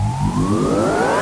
Música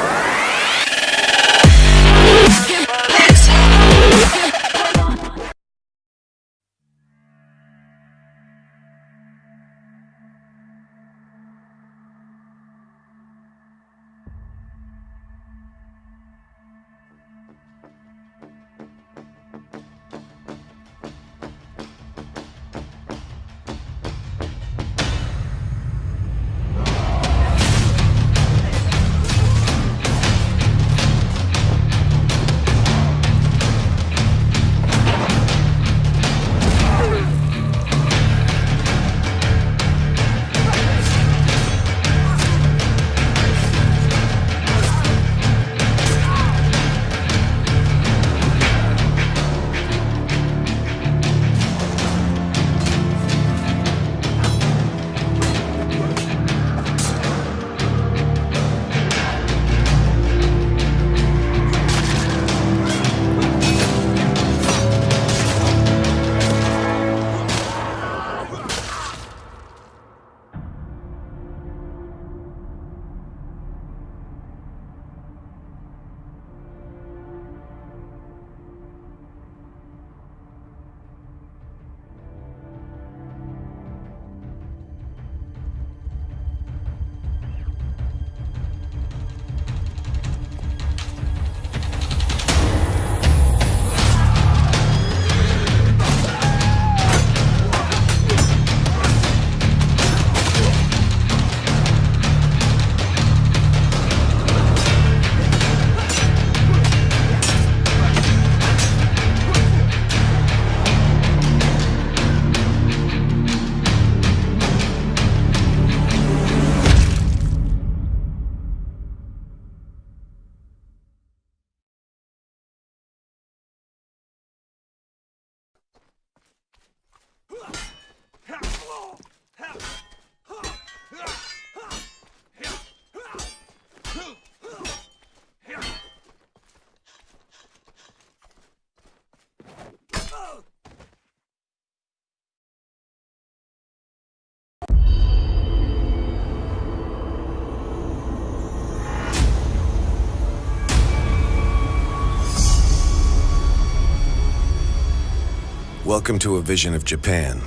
Welcome to a vision of Japan,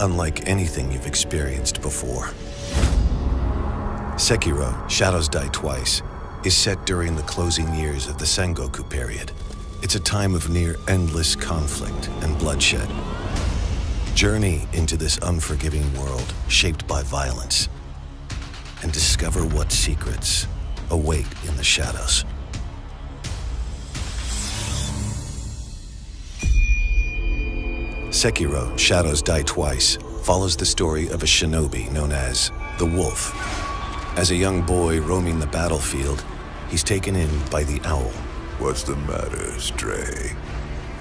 unlike anything you've experienced before. Sekiro, Shadows Die Twice, is set during the closing years of the Sengoku period. It's a time of near endless conflict and bloodshed. Journey into this unforgiving world shaped by violence and discover what secrets await in the shadows. Sekiro, Shadows Die Twice, follows the story of a shinobi known as the Wolf. As a young boy roaming the battlefield, he's taken in by the Owl. What's the matter, Stray?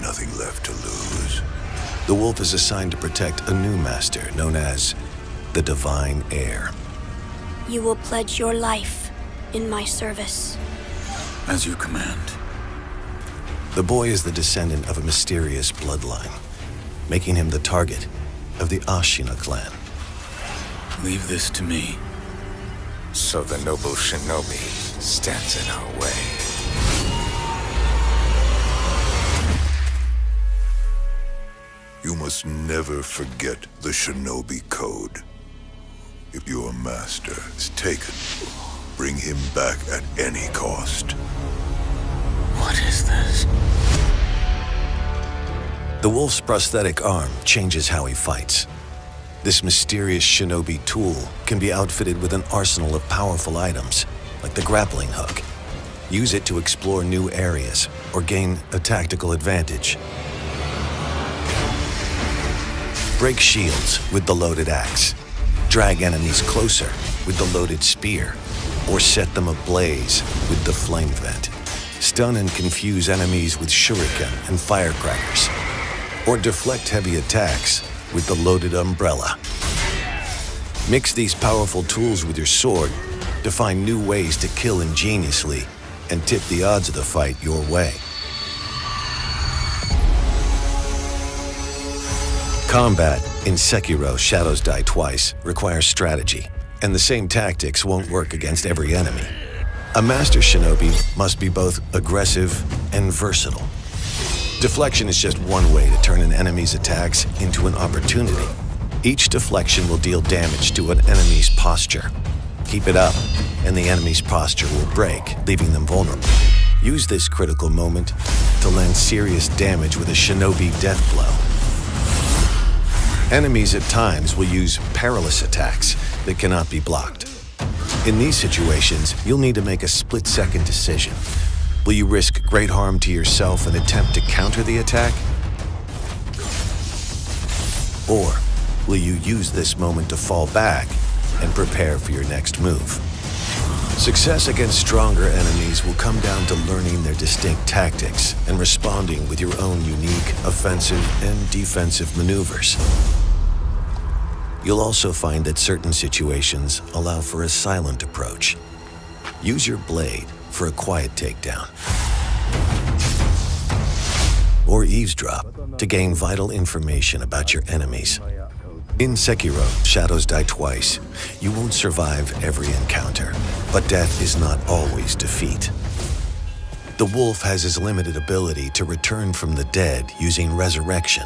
Nothing left to lose? The Wolf is assigned to protect a new master known as the Divine Heir. You will pledge your life in my service. As you command. The boy is the descendant of a mysterious bloodline making him the target of the Ashina clan. Leave this to me. So the noble shinobi stands in our way. You must never forget the shinobi code. If your master is taken, bring him back at any cost. What is this? The wolf's prosthetic arm changes how he fights. This mysterious shinobi tool can be outfitted with an arsenal of powerful items, like the grappling hook. Use it to explore new areas or gain a tactical advantage. Break shields with the loaded axe. Drag enemies closer with the loaded spear, or set them ablaze with the flame vent. Stun and confuse enemies with shuriken and firecrackers or deflect heavy attacks with the loaded umbrella. Mix these powerful tools with your sword to find new ways to kill ingeniously and tip the odds of the fight your way. Combat in Sekiro Shadows Die Twice requires strategy and the same tactics won't work against every enemy. A master shinobi must be both aggressive and versatile. Deflection is just one way to turn an enemy's attacks into an opportunity. Each deflection will deal damage to an enemy's posture. Keep it up, and the enemy's posture will break, leaving them vulnerable. Use this critical moment to land serious damage with a shinobi death blow. Enemies at times will use perilous attacks that cannot be blocked. In these situations, you'll need to make a split-second decision. Will you risk great harm to yourself and attempt to counter the attack? Or will you use this moment to fall back and prepare for your next move? Success against stronger enemies will come down to learning their distinct tactics and responding with your own unique offensive and defensive maneuvers. You'll also find that certain situations allow for a silent approach. Use your blade for a quiet takedown. Or eavesdrop to gain vital information about your enemies. In Sekiro, Shadows Die Twice, you won't survive every encounter, but death is not always defeat. The wolf has his limited ability to return from the dead using resurrection.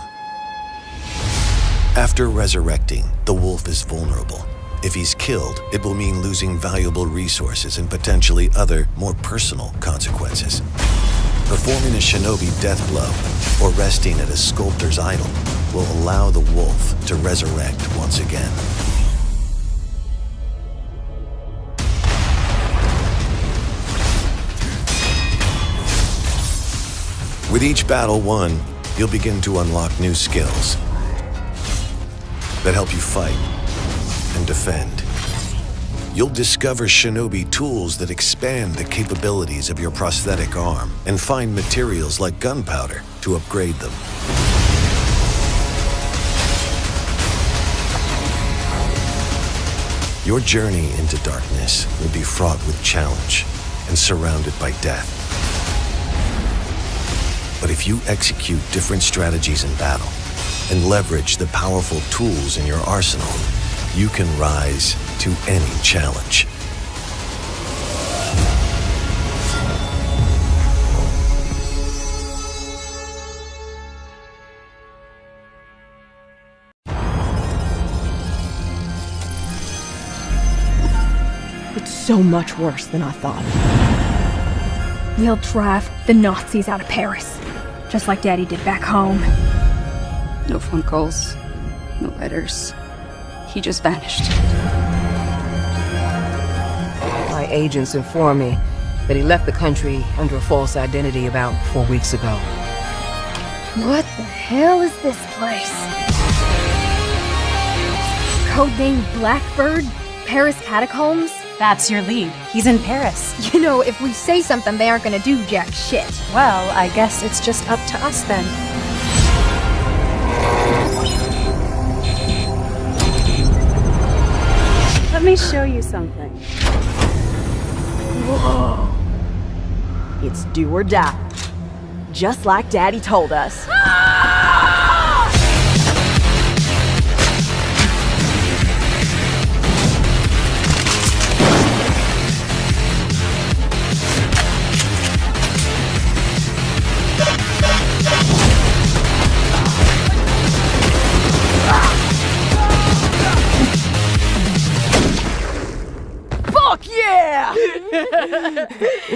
After resurrecting, the wolf is vulnerable. If he's killed, it will mean losing valuable resources and potentially other, more personal consequences. Performing a shinobi death blow or resting at a sculptor's idol will allow the wolf to resurrect once again. With each battle won, you'll begin to unlock new skills that help you fight and defend. You'll discover shinobi tools that expand the capabilities of your prosthetic arm and find materials like gunpowder to upgrade them. Your journey into darkness will be fraught with challenge and surrounded by death. But if you execute different strategies in battle and leverage the powerful tools in your arsenal, you can rise to any challenge. It's so much worse than I thought. We'll drive the Nazis out of Paris, just like Daddy did back home. No phone calls, no letters. He just vanished. My agents informed me that he left the country under a false identity about four weeks ago. What the hell is this place? Codename Blackbird? Paris Catacombs? That's your lead. He's in Paris. You know, if we say something, they aren't gonna do jack shit. Well, I guess it's just up to us then. Let me show you something. Whoa. It's do or die. Just like Daddy told us.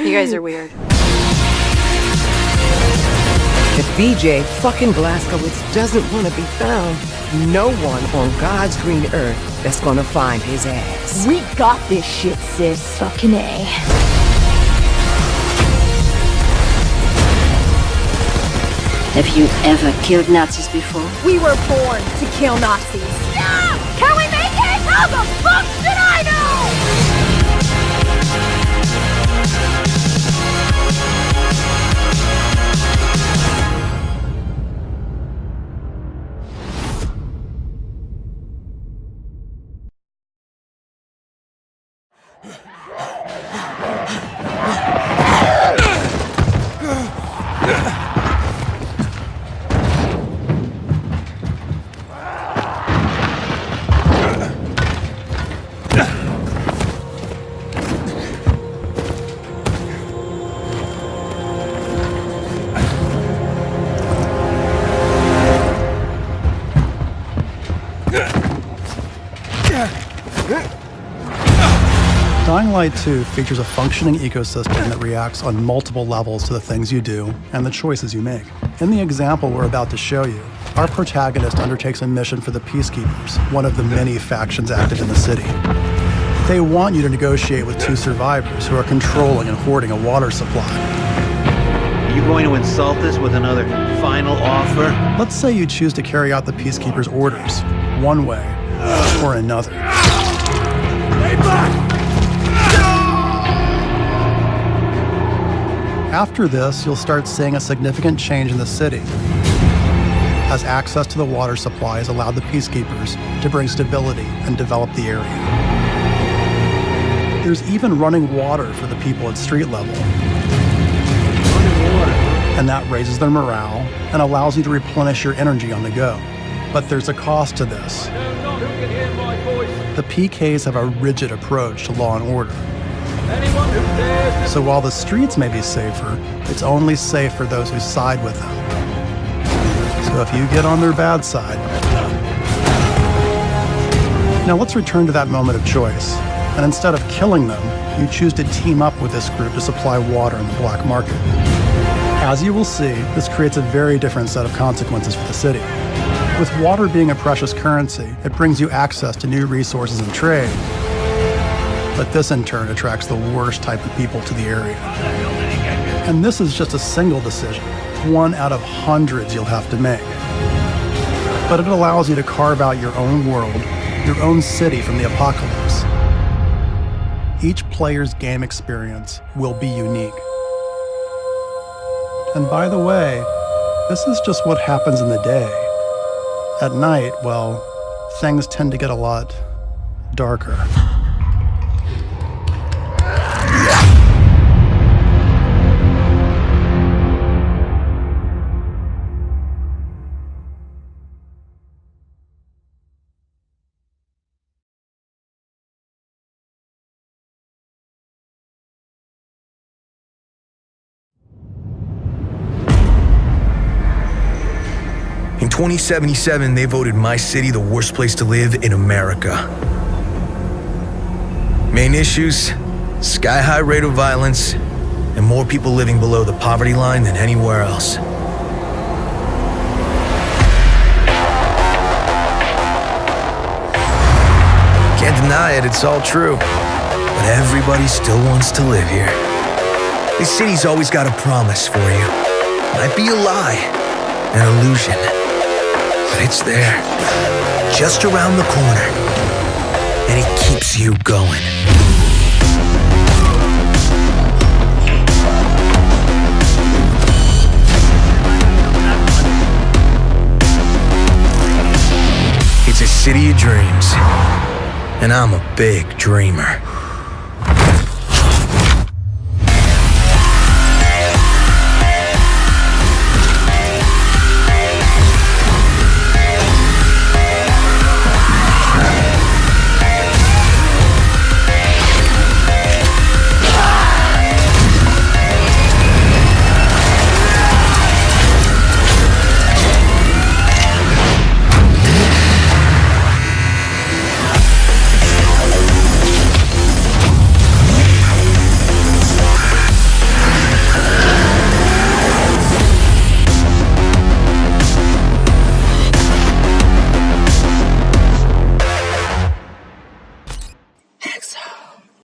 You guys are weird. If BJ fucking Blazkowicz doesn't want to be found, no one on God's green earth that's gonna find his ass. We got this shit, sis. Fucking A. Have you ever killed Nazis before? We were born to kill Nazis. Yeah! Can we make it? How the fuck should I know? Light 2 features a functioning ecosystem that reacts on multiple levels to the things you do and the choices you make. In the example we're about to show you, our protagonist undertakes a mission for the Peacekeepers, one of the many factions active in the city. They want you to negotiate with two survivors who are controlling and hoarding a water supply. Are you going to insult us with another final offer? Let's say you choose to carry out the Peacekeepers' orders, one way or another. After this, you'll start seeing a significant change in the city as access to the water supply has allowed the peacekeepers to bring stability and develop the area. There's even running water for the people at street level. And that raises their morale and allows you to replenish your energy on the go. But there's a cost to this. The PKs have a rigid approach to law and order. So while the streets may be safer, it's only safe for those who side with them. So if you get on their bad side. Now let's return to that moment of choice. And instead of killing them, you choose to team up with this group to supply water in the black market. As you will see, this creates a very different set of consequences for the city. With water being a precious currency, it brings you access to new resources and trade. But this in turn attracts the worst type of people to the area. And this is just a single decision, one out of hundreds you'll have to make. But it allows you to carve out your own world, your own city from the apocalypse. Each player's game experience will be unique. And by the way, this is just what happens in the day. At night, well, things tend to get a lot darker. 2077, they voted my city the worst place to live in America. Main issues sky high rate of violence, and more people living below the poverty line than anywhere else. Can't deny it, it's all true. But everybody still wants to live here. This city's always got a promise for you. Might be a lie, an illusion but it's there, just around the corner, and it keeps you going. It's a city of dreams, and I'm a big dreamer.